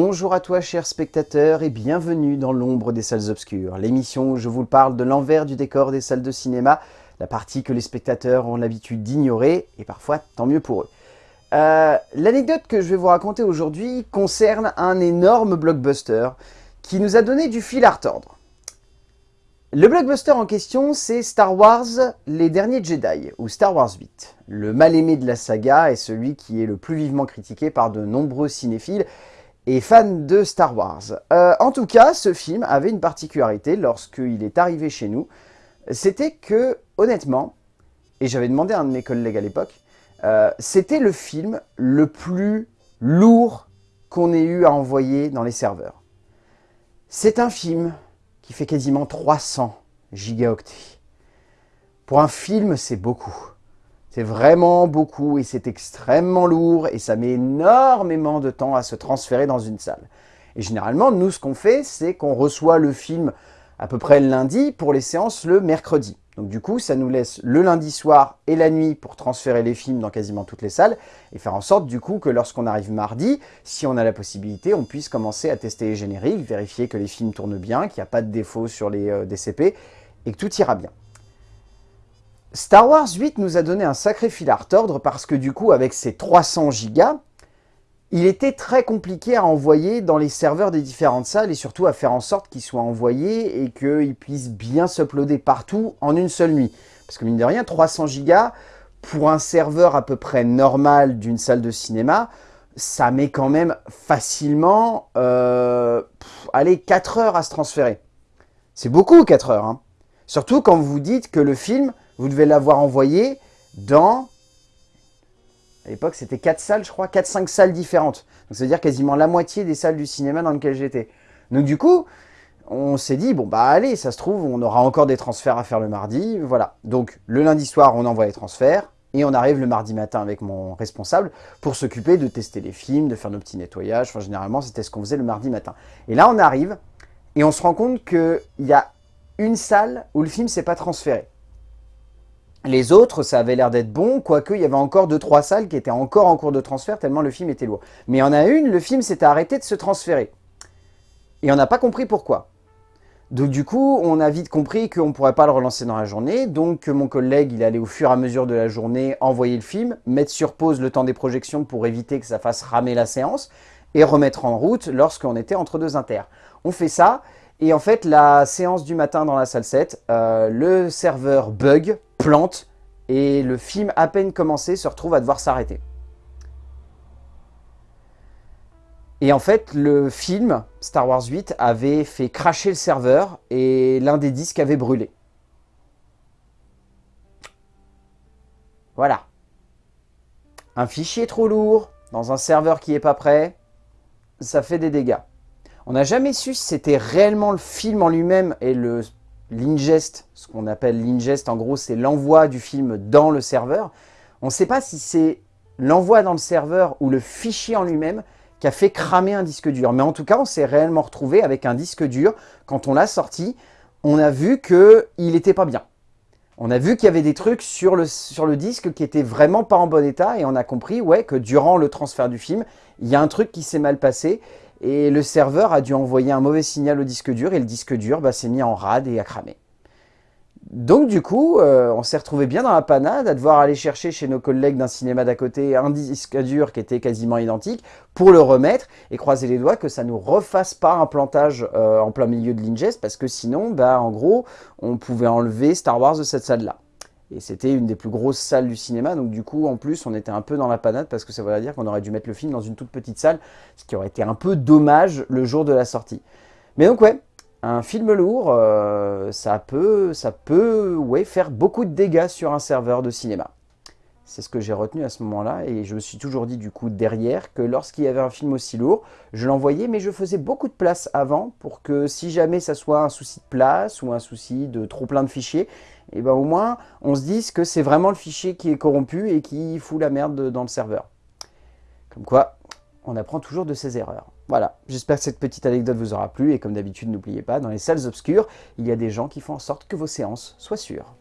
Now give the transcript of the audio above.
Bonjour à toi chers spectateurs et bienvenue dans l'ombre des salles obscures, l'émission où je vous parle de l'envers du décor des salles de cinéma, la partie que les spectateurs ont l'habitude d'ignorer, et parfois tant mieux pour eux. Euh, L'anecdote que je vais vous raconter aujourd'hui concerne un énorme blockbuster qui nous a donné du fil à retordre. Le blockbuster en question, c'est Star Wars Les Derniers Jedi, ou Star Wars 8. Le mal-aimé de la saga est celui qui est le plus vivement critiqué par de nombreux cinéphiles et fans de Star Wars. Euh, en tout cas, ce film avait une particularité lorsqu'il est arrivé chez nous, c'était que, honnêtement, et j'avais demandé à un de mes collègues à l'époque, euh, c'était le film le plus lourd qu'on ait eu à envoyer dans les serveurs. C'est un film qui fait quasiment 300 gigaoctets. Pour un film, c'est beaucoup. C'est vraiment beaucoup et c'est extrêmement lourd et ça met énormément de temps à se transférer dans une salle. Et généralement, nous, ce qu'on fait, c'est qu'on reçoit le film à peu près le lundi pour les séances le mercredi. Donc du coup, ça nous laisse le lundi soir et la nuit pour transférer les films dans quasiment toutes les salles et faire en sorte du coup que lorsqu'on arrive mardi, si on a la possibilité, on puisse commencer à tester les génériques, vérifier que les films tournent bien, qu'il n'y a pas de défauts sur les euh, DCP et que tout ira bien. Star Wars 8 nous a donné un sacré fil à retordre parce que du coup, avec ses 300 gigas, il était très compliqué à envoyer dans les serveurs des différentes salles et surtout à faire en sorte qu'ils soient envoyés et qu'ils puissent bien s'uploader partout en une seule nuit. Parce que mine de rien, 300 gigas pour un serveur à peu près normal d'une salle de cinéma, ça met quand même facilement, euh, allez, 4 heures à se transférer. C'est beaucoup 4 heures. Hein. Surtout quand vous dites que le film, vous devez l'avoir envoyé dans à l'époque, c'était 4 salles, je crois, 4-5 salles différentes. Donc, c'est-à-dire quasiment la moitié des salles du cinéma dans lesquelles j'étais. Donc, du coup, on s'est dit, bon, bah allez, ça se trouve, on aura encore des transferts à faire le mardi. Voilà. Donc, le lundi soir, on envoie les transferts. Et on arrive le mardi matin avec mon responsable pour s'occuper de tester les films, de faire nos petits nettoyages. Enfin, généralement, c'était ce qu'on faisait le mardi matin. Et là, on arrive et on se rend compte qu'il y a une salle où le film s'est pas transféré. Les autres, ça avait l'air d'être bon, quoique il y avait encore deux trois salles qui étaient encore en cours de transfert tellement le film était lourd. Mais il y en a une, le film s'était arrêté de se transférer. Et on n'a pas compris pourquoi. Donc du coup, on a vite compris qu'on ne pourrait pas le relancer dans la journée, donc mon collègue, il allait au fur et à mesure de la journée envoyer le film, mettre sur pause le temps des projections pour éviter que ça fasse ramer la séance, et remettre en route lorsqu'on était entre deux inters. On fait ça, et en fait, la séance du matin dans la salle 7, euh, le serveur bug, et le film à peine commencé se retrouve à devoir s'arrêter. Et en fait, le film, Star Wars 8, avait fait cracher le serveur et l'un des disques avait brûlé. Voilà. Un fichier trop lourd, dans un serveur qui n'est pas prêt, ça fait des dégâts. On n'a jamais su si c'était réellement le film en lui-même et le l'ingest, ce qu'on appelle l'ingest, en gros, c'est l'envoi du film dans le serveur. On ne sait pas si c'est l'envoi dans le serveur ou le fichier en lui-même qui a fait cramer un disque dur. Mais en tout cas, on s'est réellement retrouvé avec un disque dur. Quand on l'a sorti, on a vu qu'il n'était pas bien. On a vu qu'il y avait des trucs sur le, disque qui étaient vraiment pas en bon état et on a compris que durant le transfert du film, il y a un truc qui s'est mal passé et le serveur a dû envoyer un mauvais signal au disque dur et le disque dur bah, s'est mis en rade et a cramé. Donc du coup, euh, on s'est retrouvé bien dans la panade à devoir aller chercher chez nos collègues d'un cinéma d'à côté un disque dur qui était quasiment identique pour le remettre et croiser les doigts que ça nous refasse pas un plantage euh, en plein milieu de l'ingest parce que sinon, bah, en gros, on pouvait enlever Star Wars de cette salle-là. Et c'était une des plus grosses salles du cinéma, donc du coup, en plus, on était un peu dans la panade parce que ça voudrait dire qu'on aurait dû mettre le film dans une toute petite salle, ce qui aurait été un peu dommage le jour de la sortie. Mais donc ouais, un film lourd, euh, ça peut, ça peut ouais, faire beaucoup de dégâts sur un serveur de cinéma. C'est ce que j'ai retenu à ce moment-là et je me suis toujours dit du coup derrière que lorsqu'il y avait un film aussi lourd, je l'envoyais mais je faisais beaucoup de place avant pour que si jamais ça soit un souci de place ou un souci de trop plein de fichiers, et eh ben au moins on se dise que c'est vraiment le fichier qui est corrompu et qui fout la merde dans le serveur. Comme quoi, on apprend toujours de ses erreurs. Voilà, j'espère que cette petite anecdote vous aura plu et comme d'habitude n'oubliez pas, dans les salles obscures, il y a des gens qui font en sorte que vos séances soient sûres.